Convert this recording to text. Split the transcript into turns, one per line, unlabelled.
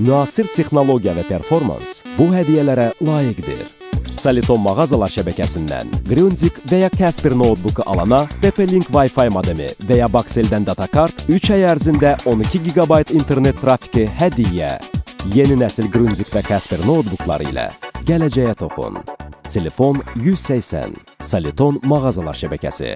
Müasir texnologiya və performans bu hədiyyələrə layiqdir. Soliton mağazalar şəbəkəsindən Grundig və ya Casper notebooku alana TP-Link Wi-Fi modemi və ya Baxeldən datakart 3 ay ərzində 12 GB internet trafiki hədiyyə. Yeni nəsil Grundig və Casper notebookları ilə gələcəyə toxun. Telefon 180. Soliton mağazalar şəbəkəsi.